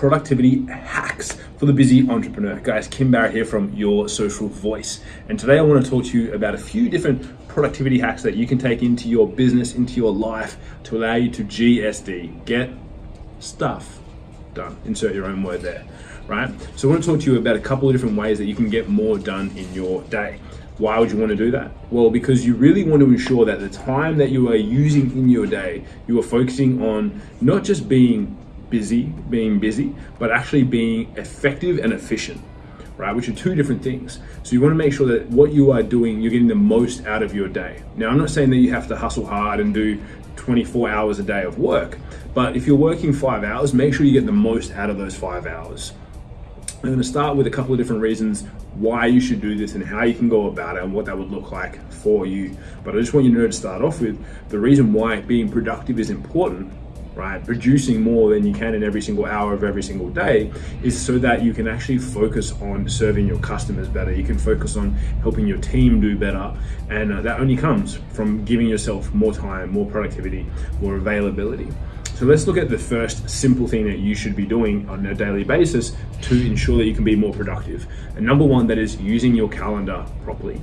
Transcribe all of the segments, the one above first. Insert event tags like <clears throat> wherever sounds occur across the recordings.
productivity hacks for the busy entrepreneur. Guys, Kim Barrett here from Your Social Voice. And today I want to talk to you about a few different productivity hacks that you can take into your business, into your life to allow you to GSD, get stuff done. Insert your own word there, right? So I want to talk to you about a couple of different ways that you can get more done in your day. Why would you want to do that? Well, because you really want to ensure that the time that you are using in your day, you are focusing on not just being busy, being busy, but actually being effective and efficient, right? Which are two different things. So you want to make sure that what you are doing, you're getting the most out of your day. Now, I'm not saying that you have to hustle hard and do 24 hours a day of work, but if you're working five hours, make sure you get the most out of those five hours. I'm going to start with a couple of different reasons why you should do this and how you can go about it and what that would look like for you. But I just want you to know to start off with the reason why being productive is important right? Producing more than you can in every single hour of every single day is so that you can actually focus on serving your customers better. You can focus on helping your team do better. And uh, that only comes from giving yourself more time, more productivity, more availability. So let's look at the first simple thing that you should be doing on a daily basis to ensure that you can be more productive. And number one, that is using your calendar properly.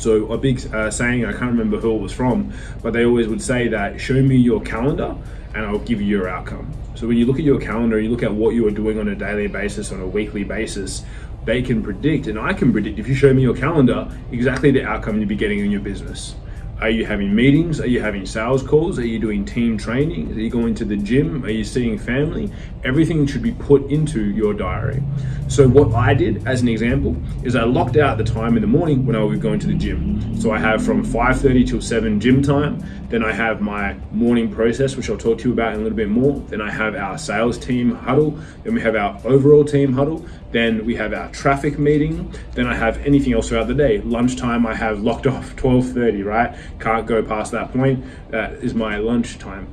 So a big uh, saying, I can't remember who it was from, but they always would say that show me your calendar and I'll give you your outcome. So when you look at your calendar, you look at what you are doing on a daily basis, on a weekly basis, they can predict, and I can predict if you show me your calendar, exactly the outcome you'll be getting in your business. Are you having meetings? Are you having sales calls? Are you doing team training? Are you going to the gym? Are you seeing family? Everything should be put into your diary. So what I did as an example is I locked out the time in the morning when I was going to the gym. So I have from 5.30 till 7 gym time. Then I have my morning process, which I'll talk to you about in a little bit more. Then I have our sales team huddle. Then we have our overall team huddle. Then we have our traffic meeting. Then I have anything else throughout the day. Lunchtime I have locked off <laughs> 12.30, right? Can't go past that point. That is my lunch time.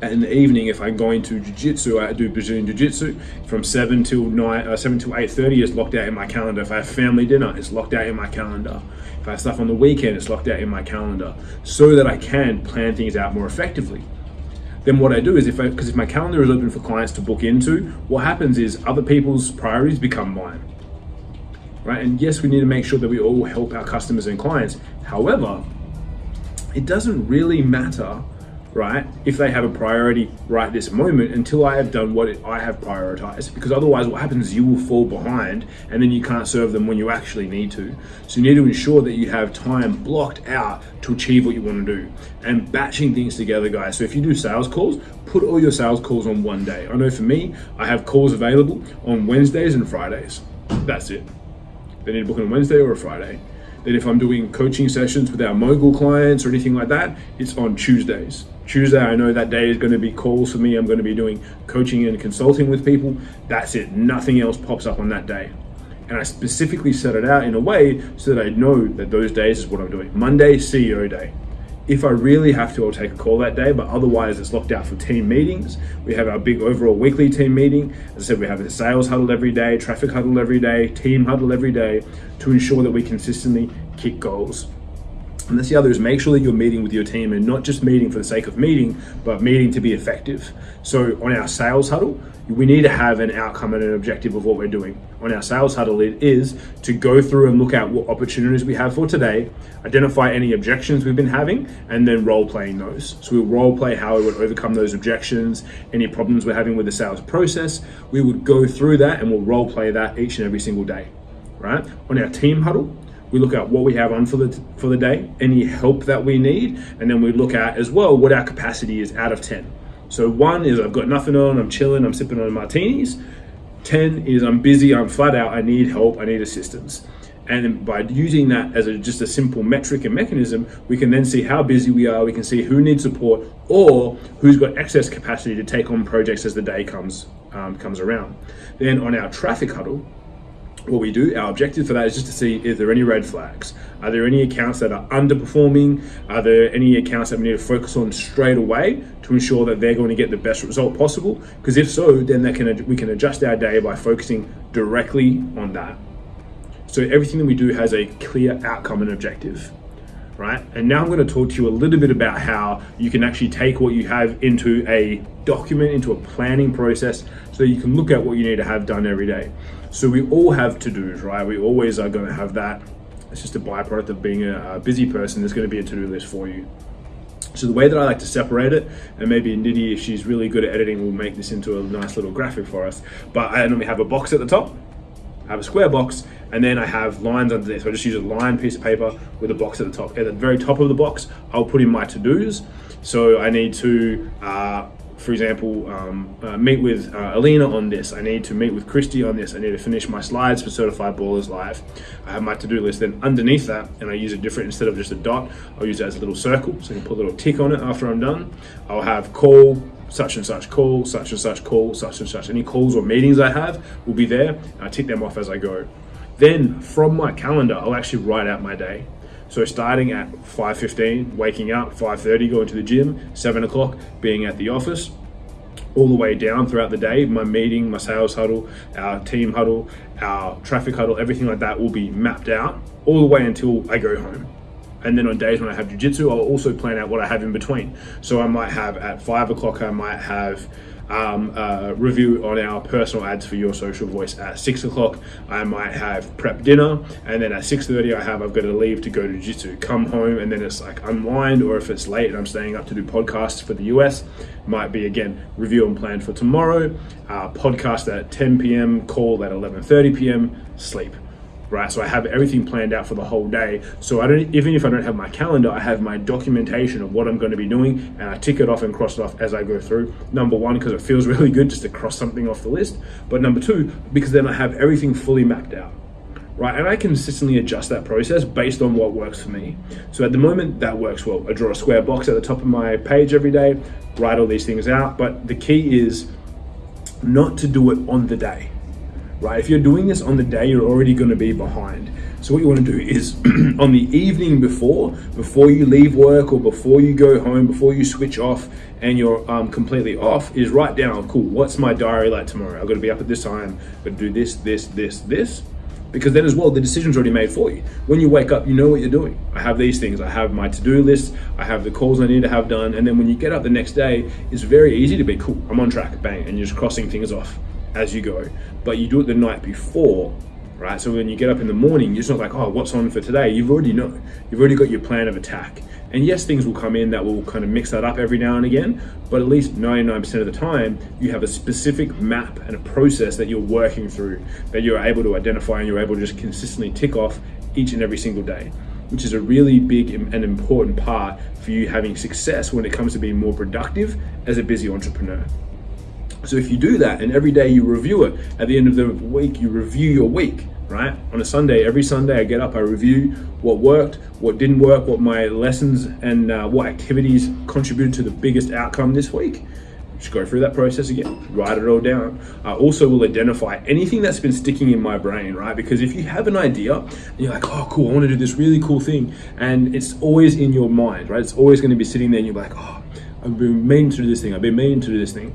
In the evening, if I'm going to jiu-jitsu, I do Brazilian jiu-jitsu from 7 till 9, uh, 7 till 8.30 is locked out in my calendar. If I have family dinner, it's locked out in my calendar. If I have stuff on the weekend, it's locked out in my calendar so that I can plan things out more effectively then what I do is if I, because if my calendar is open for clients to book into, what happens is other people's priorities become mine. Right? And yes, we need to make sure that we all help our customers and clients. However, it doesn't really matter right? If they have a priority right this moment until I have done what I have prioritized. Because otherwise what happens is you will fall behind and then you can't serve them when you actually need to. So you need to ensure that you have time blocked out to achieve what you want to do. And batching things together, guys. So if you do sales calls, put all your sales calls on one day. I know for me, I have calls available on Wednesdays and Fridays. That's it. They need to book on Wednesday or a Friday. Then if I'm doing coaching sessions with our mogul clients or anything like that, it's on Tuesdays. Tuesday, I know that day is going to be calls for me. I'm going to be doing coaching and consulting with people. That's it. Nothing else pops up on that day. And I specifically set it out in a way so that I know that those days is what I'm doing. Monday, CEO day. If I really have to, I'll take a call that day, but otherwise it's locked out for team meetings. We have our big overall weekly team meeting. As I said, we have a sales huddle every day, traffic huddle every day, team huddle every day to ensure that we consistently kick goals. And that's the other is make sure that you're meeting with your team and not just meeting for the sake of meeting, but meeting to be effective. So on our sales huddle, we need to have an outcome and an objective of what we're doing. On our sales huddle, it is to go through and look at what opportunities we have for today, identify any objections we've been having, and then role playing those. So we'll role play how we would overcome those objections, any problems we're having with the sales process. We would go through that and we'll role play that each and every single day, right? On our team huddle, we look at what we have on for the for the day, any help that we need, and then we look at as well what our capacity is out of 10. So one is I've got nothing on, I'm chilling, I'm sipping on martinis. 10 is I'm busy, I'm flat out, I need help, I need assistance. And by using that as a, just a simple metric and mechanism, we can then see how busy we are, we can see who needs support or who's got excess capacity to take on projects as the day comes, um, comes around. Then on our traffic huddle, what we do, our objective for that is just to see is there any red flags? Are there any accounts that are underperforming? Are there any accounts that we need to focus on straight away to ensure that they're going to get the best result possible? Because if so, then can we can adjust our day by focusing directly on that. So everything that we do has a clear outcome and objective. Right? And now I'm going to talk to you a little bit about how you can actually take what you have into a document, into a planning process, so you can look at what you need to have done every day. So we all have to-dos, right? We always are going to have that. It's just a byproduct of being a, busy person. There's going to be a to-do list for you. So the way that I like to separate it, and maybe Nidhi, if she's really good at editing, will make this into a nice little graphic for us. But I normally have a box at the top, I have a square box, and then I have lines underneath. So I just use a line piece of paper with a box at the top. At the very top of the box, I'll put in my to-dos. So I need to, uh, for example, um, uh, meet with uh, Alina on this. I need to meet with Christy on this. I need to finish my slides for Certified Ballers Live. I have my to-do list. Then underneath that, and I use a different instead of just a dot, I'll use it as a little circle. So I can put a little tick on it after I'm done. I'll have call, such and such call, such and such call, such and such. Any calls or meetings I have will be there. I tick them off as I go. Then from my calendar, I'll actually write out my day. So starting at 5.15, waking up, 5.30, going to the gym, 7 o'clock, being at the office, all the way down throughout the day, my meeting, my sales huddle, our team huddle, our traffic huddle, everything like that will be mapped out all the way until I go home. And then on days when I have jujitsu, I'll also plan out what I have in between. So I might have at five o'clock, I might have um, review on our personal ads for your social voice at six o'clock. I might have prep dinner, and then at six thirty, I have I've got to leave to go to jiu-jitsu. Come home, and then it's like unwind, or if it's late and I'm staying up to do podcasts for the US, might be again review and plan for tomorrow. Uh, podcast at 10 p.m. Call at 11:30 p.m. Sleep right? So I have everything planned out for the whole day. So I don't, even if I don't have my calendar, I have my documentation of what I'm going to be doing, and I tick it off and cross it off as I go through. Number one, because it feels <laughs> really good just to cross something off the list. But number two, because then I have everything fully mapped out. Right, and I consistently adjust that process based on what works for me. So at the moment, that works well. I draw a square box at the top of my page every day, write all these things out. But the key is not to do it on the day right? If you're doing this on the day, you're already going to be behind. So what you want to do is <clears throat> on the evening before, before you leave work or before you go home, before you switch off and you're um, completely off, is write down, cool, what's my diary like tomorrow? I've got to be up at this time, I've got to do this, this, this, this. Because then as well, the decision's already made for you. When you wake up, you know what you're doing. I have these things. I have my to-do list. I have the calls I need to have done. And then when you get up the next day, it's very easy to be cool. I'm on track, bang, and you're just crossing things off as you go, but you do it the night before, right? So when you get up in the morning, you're just not like, oh, what's on for today? You've already know, you've already got your plan of attack. And yes, things will come in that will kind of mix that up every now and again, but at least 99% of the time, you have a specific map and a process that you're working through that you're able to identify and you're able to just consistently tick off each and every single day, which is a really big and important part for you having success when it comes to being more productive as a busy entrepreneur. So if you do that and every day you review it, at the end of the week, you review your week, right? On a Sunday, every Sunday I get up, I review what worked, what didn't work, what my lessons and uh, what activities contributed to the biggest outcome this week. Just go through that process again, write it all down. I also will identify anything that's been sticking in my brain, right? Because if you have an idea and you're like, oh, cool, I want to do this really cool thing, and it's always in your mind, right? It's always going to be sitting there and you're like, oh, I've been meaning to do this thing, I've been meaning to do this thing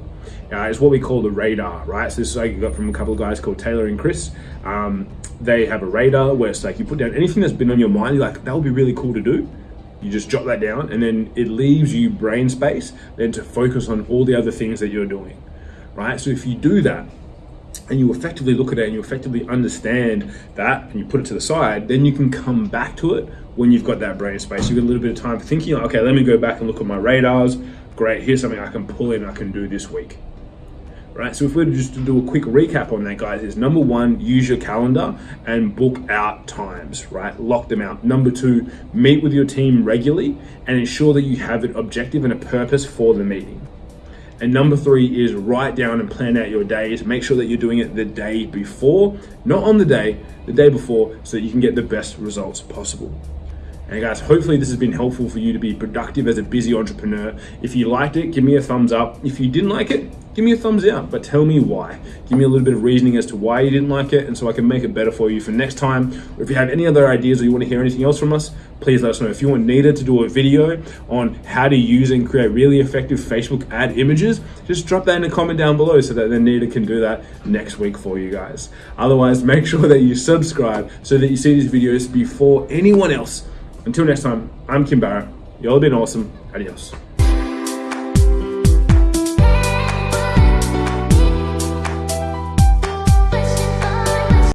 uh, is what we call the radar, right? So this is like you got from a couple of guys called Taylor and Chris. Um, they have a radar where it's like you put down anything that's been on your mind, you're like, that would be really cool to do. You just jot that down and then it leaves you brain space then to focus on all the other things that you're doing, right? So if you do that, and you effectively look at it and you effectively understand that and you put it to the side, then you can come back to it when you've got that brain space. You've got a little bit of time for thinking, okay, let me go back and look at my radars. Great, here's something I can pull in, I can do this week right? So if we were just to do a quick recap on that, guys, is number one, use your calendar and book out times, right? Lock them out. Number two, meet with your team regularly and ensure that you have an objective and a purpose for the meeting. And number three is write down and plan out your days. Make sure that you're doing it the day before, not on the day, the day before, so that you can get the best results possible. Guys, hopefully this has been helpful for you to be productive as a busy entrepreneur. If you liked it, give me a thumbs up. If you didn't like it, give me a thumbs down, but tell me why. Give me a little bit of reasoning as to why you didn't like it, and so I can make it better for you for next time. Or if you have any other ideas or you want to hear anything else from us, please let us know. If you want Nita to do a video on how to use and create really effective Facebook ad images, just drop that in a comment down below so that then Nita can do that next week for you guys. Otherwise, make sure that you subscribe so that you see these videos before anyone else Until next time, I'm Kim Barrett. Y'all have been awesome. Adios.